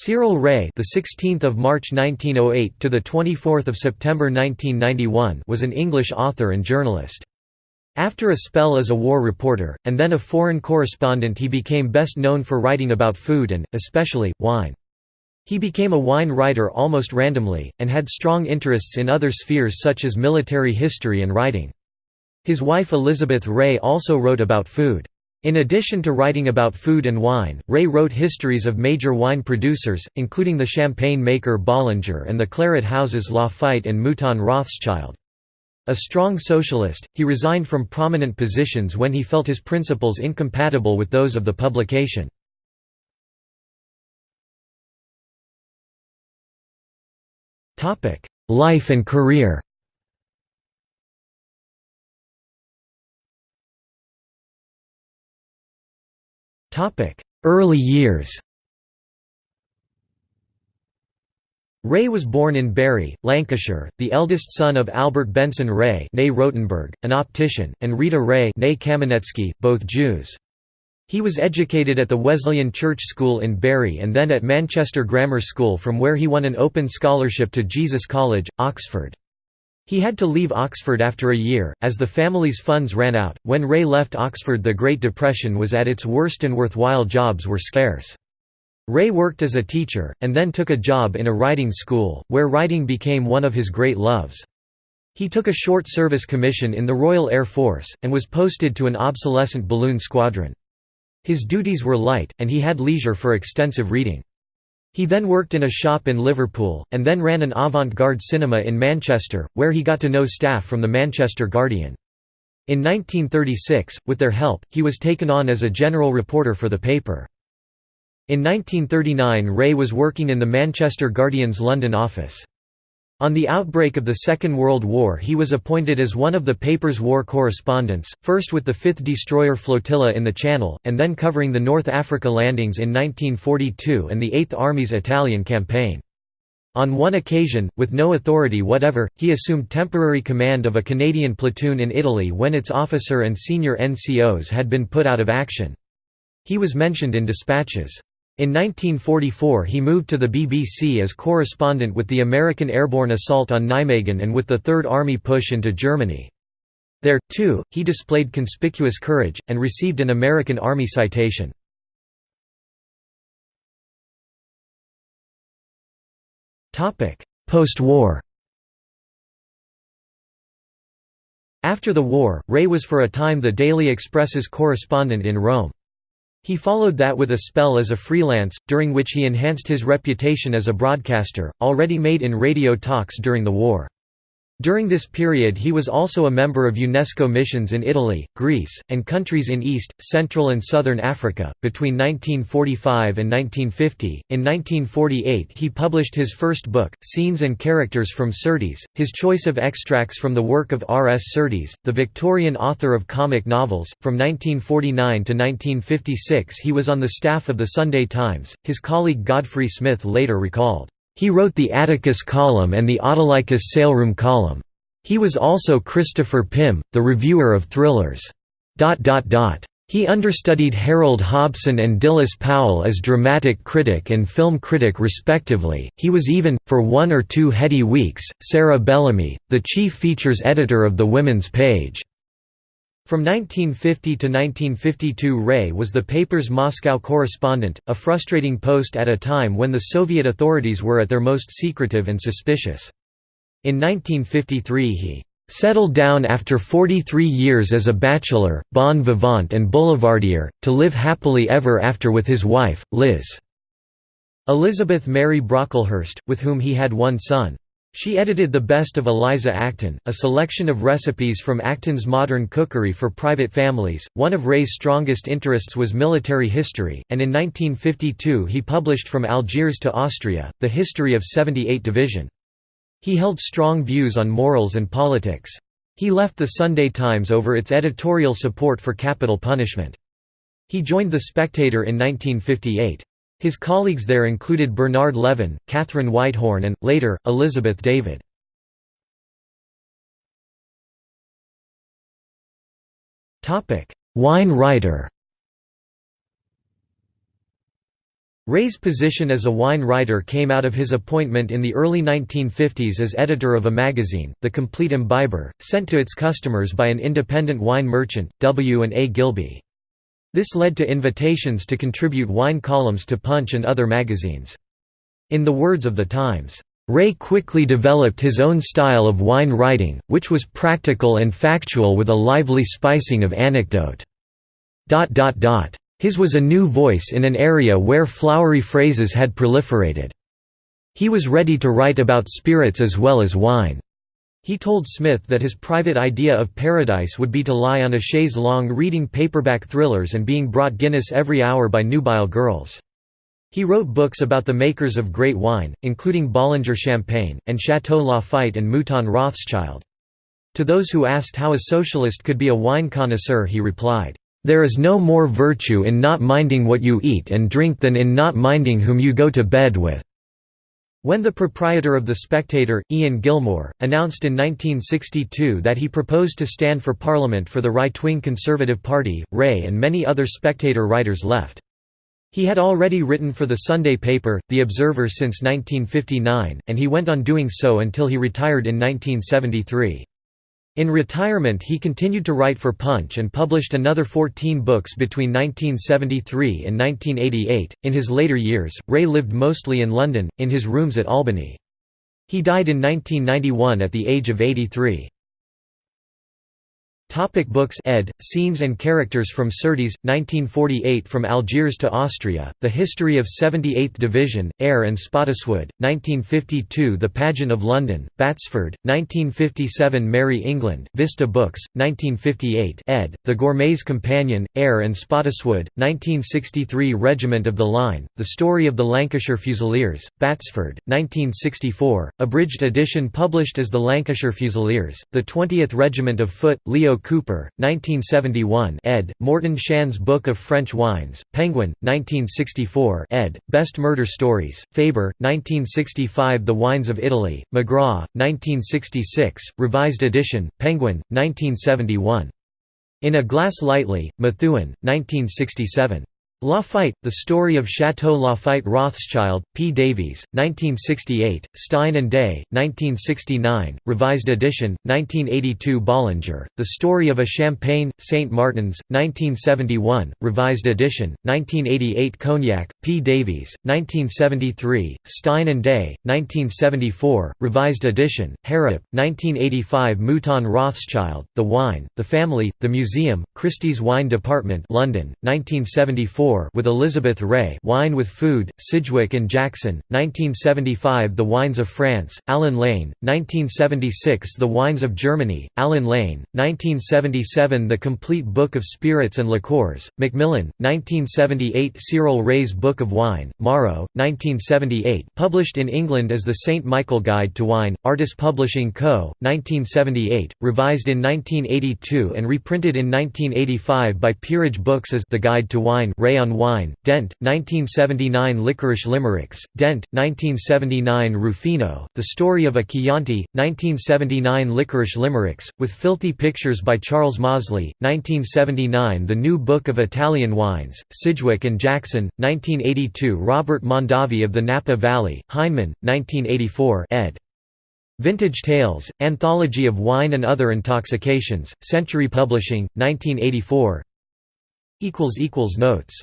Cyril Ray, the 16th of March 1908 to the 24th of September 1991, was an English author and journalist. After a spell as a war reporter and then a foreign correspondent, he became best known for writing about food and especially wine. He became a wine writer almost randomly and had strong interests in other spheres such as military history and writing. His wife Elizabeth Ray also wrote about food. In addition to writing about food and wine, Ray wrote histories of major wine producers, including the champagne maker Bollinger and the claret houses Lafite and Mouton Rothschild. A strong socialist, he resigned from prominent positions when he felt his principles incompatible with those of the publication. Life and career Early years Ray was born in Bury, Lancashire, the eldest son of Albert Benson Ray Rotenberg, an optician, and Rita Ray Kamenetsky, both Jews. He was educated at the Wesleyan Church School in Bury and then at Manchester Grammar School from where he won an open scholarship to Jesus College, Oxford. He had to leave Oxford after a year, as the family's funds ran out. When Ray left Oxford, the Great Depression was at its worst and worthwhile jobs were scarce. Ray worked as a teacher, and then took a job in a writing school, where writing became one of his great loves. He took a short service commission in the Royal Air Force, and was posted to an obsolescent balloon squadron. His duties were light, and he had leisure for extensive reading. He then worked in a shop in Liverpool, and then ran an avant-garde cinema in Manchester, where he got to know staff from the Manchester Guardian. In 1936, with their help, he was taken on as a general reporter for the paper. In 1939 Ray was working in the Manchester Guardian's London office. On the outbreak of the Second World War he was appointed as one of the paper's war correspondents, first with the 5th Destroyer Flotilla in the Channel, and then covering the North Africa landings in 1942 and the Eighth Army's Italian campaign. On one occasion, with no authority whatever, he assumed temporary command of a Canadian platoon in Italy when its officer and senior NCOs had been put out of action. He was mentioned in dispatches. In 1944 he moved to the BBC as correspondent with the American airborne assault on Nijmegen and with the Third Army push into Germany. There, too, he displayed conspicuous courage, and received an American Army citation. Post-war After the war, Ray was for a time the Daily Express's correspondent in Rome. He followed that with a spell as a freelance, during which he enhanced his reputation as a broadcaster, already made in radio talks during the war. During this period he was also a member of UNESCO missions in Italy, Greece, and countries in East, Central and Southern Africa. Between 1945 and 1950, in 1948 he published his first book, Scenes and Characters from Surtees, his choice of extracts from the work of R. S. Surtees, the Victorian author of comic novels. From 1949 to 1956 he was on the staff of the Sunday Times, his colleague Godfrey Smith later recalled. He wrote the Atticus column and the Autolycus saleroom column. He was also Christopher Pym, the reviewer of thrillers. He understudied Harold Hobson and Dilys Powell as dramatic critic and film critic respectively. He was even, for one or two heady weeks, Sarah Bellamy, the chief features editor of the Women's Page. From 1950 to 1952 Ray was the paper's Moscow correspondent, a frustrating post at a time when the Soviet authorities were at their most secretive and suspicious. In 1953 he "...settled down after 43 years as a bachelor, bon vivant and boulevardier, to live happily ever after with his wife, Liz." Elizabeth Mary Brocklehurst, with whom he had one son. She edited The Best of Eliza Acton, a selection of recipes from Acton's modern cookery for private families. One of Ray's strongest interests was military history, and in 1952 he published From Algiers to Austria, The History of 78 Division. He held strong views on morals and politics. He left the Sunday Times over its editorial support for capital punishment. He joined The Spectator in 1958. His colleagues there included Bernard Levin, Katharine Whitehorn and, later, Elizabeth David. Wine writer Ray's position as a wine writer came out of his appointment in the early 1950s as editor of a magazine, The Complete Imbiber, sent to its customers by an independent wine merchant, W. and A. Gilbey. This led to invitations to contribute wine columns to Punch and other magazines. In the words of the Times, Ray quickly developed his own style of wine writing, which was practical and factual with a lively spicing of anecdote. His was a new voice in an area where flowery phrases had proliferated. He was ready to write about spirits as well as wine. He told Smith that his private idea of paradise would be to lie on a chaise longue reading paperback thrillers and being brought Guinness every hour by nubile girls. He wrote books about the makers of great wine, including Bollinger Champagne, and Chateau Lafite and Mouton Rothschild. To those who asked how a socialist could be a wine connoisseur he replied, there is no more virtue in not minding what you eat and drink than in not minding whom you go to bed with." When the proprietor of The Spectator, Ian Gilmour, announced in 1962 that he proposed to stand for Parliament for the right-wing Conservative Party, Ray and many other Spectator writers left. He had already written for the Sunday paper, The Observer since 1959, and he went on doing so until he retired in 1973. In retirement he continued to write for Punch and published another 14 books between 1973 and 1988. In his later years, Ray lived mostly in London, in his rooms at Albany. He died in 1991 at the age of 83. Topic books ed. Scenes and Characters from Surtees, 1948 From Algiers to Austria, The History of 78th Division, Eyre and Spottiswoode, 1952 The Pageant of London, Batsford, 1957 Merry England, Vista Books, 1958 ed. The Gourmet's Companion, Eyre and Spottiswoode, 1963 Regiment of the Line, The Story of the Lancashire Fusiliers, Batsford, 1964, abridged edition published as the Lancashire Fusiliers, The 20th Regiment of Foot, Leo Cooper, 1971 ed., Morton Shand's Book of French Wines, Penguin, 1964 ed., Best Murder Stories, Faber, 1965 The Wines of Italy, McGraw, 1966, revised edition, Penguin, 1971. In a Glass Lightly, Methuen, 1967. Lafite, The Story of Chateau Lafite Rothschild, P. Davies, 1968, Stein and Day, 1969, revised edition, 1982 Bollinger, The Story of a Champagne, St. Martin's, 1971, revised edition, 1988 Cognac, P. Davies, 1973, Stein and Day, 1974, revised edition, Harrap, 1985 Mouton Rothschild, The Wine, The Family, The Museum, Christie's Wine Department London, 1974 with Elizabeth Ray Wine with Food, Sidgwick and Jackson, 1975 The Wines of France, Allen Lane, 1976 The Wines of Germany, Allen Lane, 1977 The Complete Book of Spirits and Liqueurs, Macmillan, 1978 Cyril Ray's Book of Wine, Morrow, 1978 published in England as the St. Michael Guide to Wine, Artus Publishing Co., 1978, revised in 1982 and reprinted in 1985 by Peerage Books as The Guide to Wine Ray on Wine, Dent, 1979 Lickerish Limericks, Dent, 1979 Ruffino, The Story of a Chianti, 1979 Lickerish Limericks, with filthy pictures by Charles Mozley, 1979 The New Book of Italian Wines, Sidgwick and Jackson, 1982 Robert Mondavi of the Napa Valley, Heinemann, 1984 ed. Vintage Tales, Anthology of Wine and Other Intoxications, Century Publishing, 1984 Notes